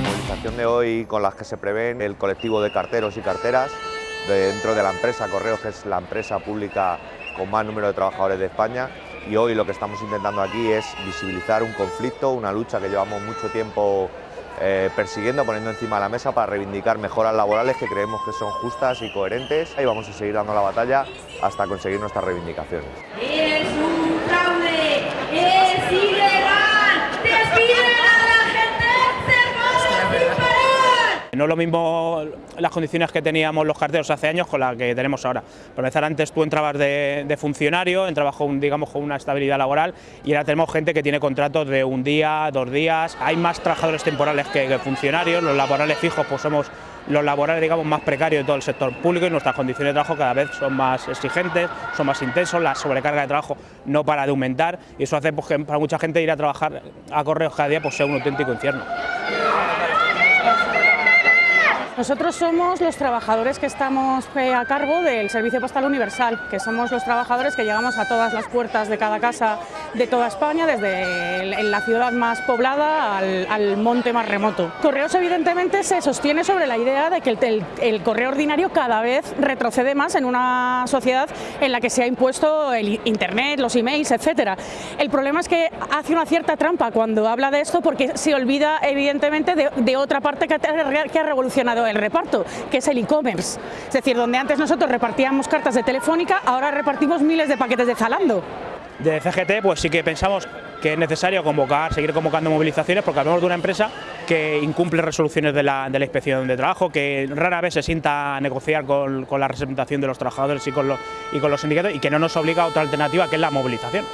movilización de hoy con las que se prevén el colectivo de carteros y carteras dentro de la empresa Correos, que es la empresa pública con más número de trabajadores de España. Y hoy lo que estamos intentando aquí es visibilizar un conflicto, una lucha que llevamos mucho tiempo eh, persiguiendo, poniendo encima de la mesa para reivindicar mejoras laborales que creemos que son justas y coherentes y vamos a seguir dando la batalla hasta conseguir nuestras reivindicaciones. ¡Es un fraude! ¡Es ilegal! ¡Despiden a la gente! ¡Se puede disparar! No es lo mismo las condiciones que teníamos los carteros hace años con las que tenemos ahora. Por empezar, antes tú entrabas de, de funcionario, entrabas con, digamos, con una estabilidad laboral y ahora tenemos gente que tiene contratos de un día, dos días. Hay más trabajadores temporales que, que funcionarios, los laborales fijos pues somos los laborales digamos más precarios de todo el sector público y nuestras condiciones de trabajo cada vez son más exigentes, son más intensos, la sobrecarga de trabajo no para de aumentar y eso hace pues, que para mucha gente ir a trabajar a correos cada día pues, sea un auténtico infierno. Nosotros somos los trabajadores que estamos eh, a cargo del Servicio Postal Universal, que somos los trabajadores que llegamos a todas las puertas de cada casa de toda España, desde la ciudad más poblada al, monte más remoto. Correos evidentemente se sostiene sobre la idea de que el, correo ordinario cada vez retrocede más en una sociedad en la que se ha impuesto el Internet, los emails, etcétera. El problema es que hace una cierta trampa cuando habla de esto porque se olvida evidentemente de, otra parte que ha revolucionado el reparto, que es el e-commerce. Es decir, donde antes nosotros repartíamos cartas de Telefónica, ahora repartimos miles de paquetes de Zalando. De CGT pues sí que pensamos que es necesario convocar, seguir convocando movilizaciones porque hablamos de una empresa que incumple resoluciones de la, de la inspección de trabajo, que rara vez se sienta a negociar con, con la representación de los trabajadores y con, los, y con los sindicatos y que no nos obliga a otra alternativa que es la movilización.